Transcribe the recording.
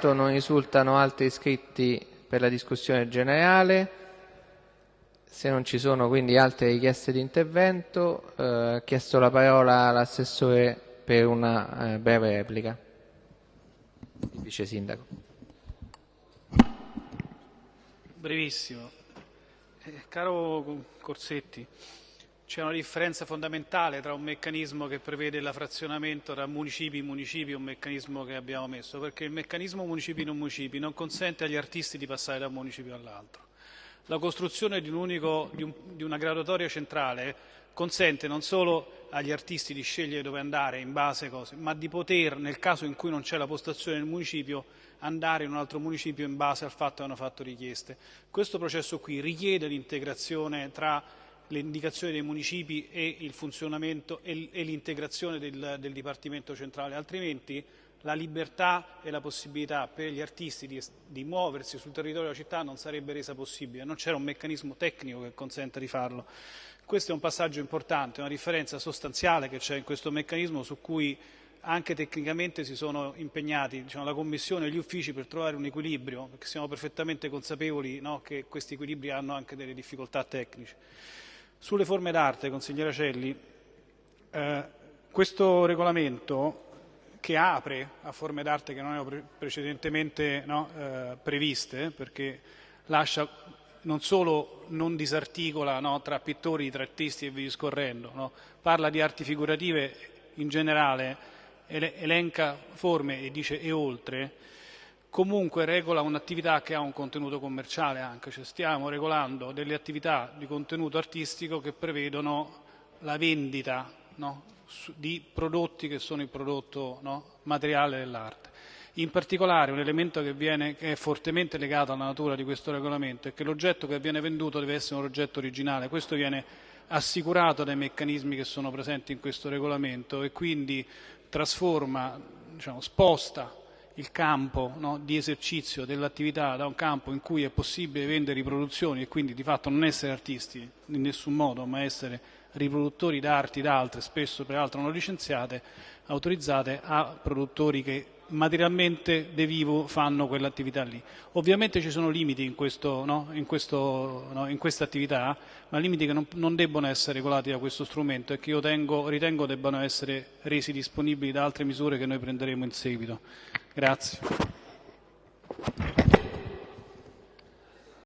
Non risultano altri iscritti per la discussione generale. Se non ci sono quindi altre richieste di intervento, eh, ha chiesto la parola l'assessore per una eh, breve replica. Il vice sindaco. Brevissimo. Eh, caro Corsetti, c'è una differenza fondamentale tra un meccanismo che prevede la frazionamento tra municipi e municipi e un meccanismo che abbiamo messo, perché il meccanismo municipi non municipi non consente agli artisti di passare da un municipio all'altro. La costruzione di, un unico, di, un, di una graduatoria centrale consente non solo agli artisti di scegliere dove andare in base a cose, ma di poter, nel caso in cui non c'è la postazione nel municipio, andare in un altro municipio in base al fatto che hanno fatto richieste. Questo processo qui richiede l'integrazione tra le indicazioni dei municipi e il funzionamento e l'integrazione del, del Dipartimento centrale, altrimenti la libertà e la possibilità per gli artisti di, di, muoversi sul territorio della città non sarebbe resa possibile, non c'era un meccanismo tecnico che consenta di farlo. Questo è un passaggio importante, una differenza sostanziale che c'è in questo meccanismo su cui anche tecnicamente si sono impegnati diciamo, la Commissione e gli uffici per trovare un equilibrio, perché siamo perfettamente consapevoli no, che questi equilibri hanno anche delle difficoltà tecniche. Sulle forme d'arte, consigliera Celli, eh, questo regolamento che apre a forme d'arte che non erano pre precedentemente no, eh, previste, perché lascia non solo non disarticola no, tra pittori, tra artisti e via discorrendo, no, parla di arti figurative in generale, elenca forme e dice e oltre, comunque regola un'attività che ha un contenuto commerciale anche, cioè stiamo regolando delle attività di contenuto artistico che prevedono la vendita no, di prodotti che sono il prodotto no, materiale dell'arte. In particolare un elemento che, viene, che, è fortemente legato alla natura di questo regolamento è che l'oggetto che viene venduto deve essere un oggetto originale, questo viene assicurato dai meccanismi che sono presenti in questo regolamento e quindi trasforma, diciamo, sposta il campo no, di esercizio dell'attività da un campo in cui è possibile vendere riproduzioni e quindi di fatto non essere artisti in nessun modo, ma essere riproduttori d'arti da altre, spesso peraltro non licenziate, autorizzate, a produttori che materialmente de vivo fanno quell'attività lì. Ovviamente ci sono limiti in, questo, no? in, questo, no? in questa attività, ma limiti che non, non, debbono essere regolati da questo strumento e che io tengo, ritengo debbano essere resi disponibili da altre misure che noi prenderemo in seguito. Grazie.